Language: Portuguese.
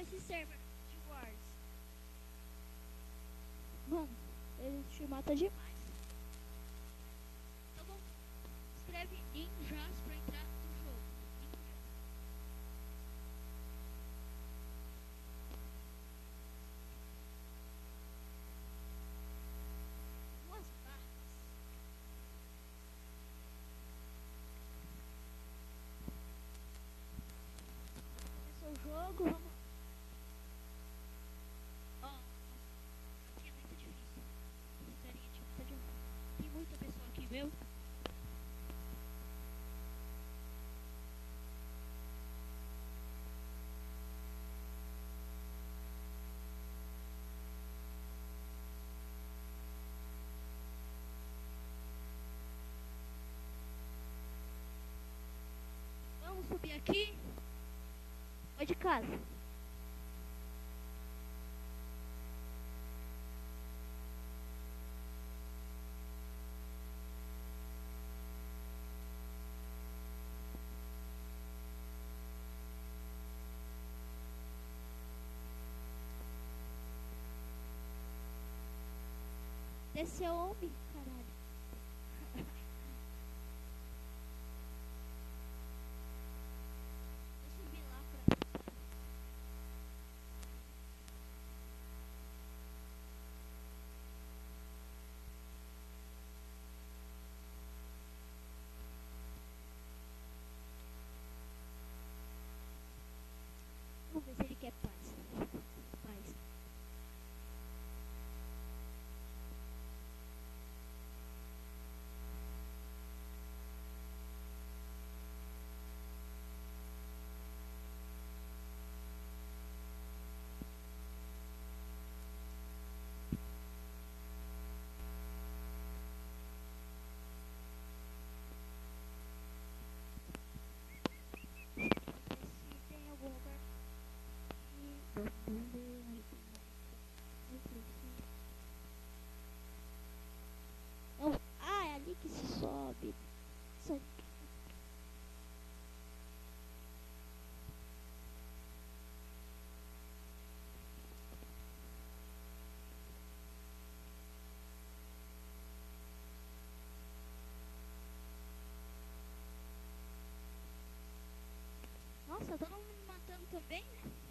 esse server de Wars? Mano, ele te mata demais. Então vamos. Escreve ninjas pra entrar no jogo. Ninja. Duas barras. Começou o jogo, vamos. Vamos subir aqui. Foi de casa. Desceu homem, Nossa, todo mundo matando também, né?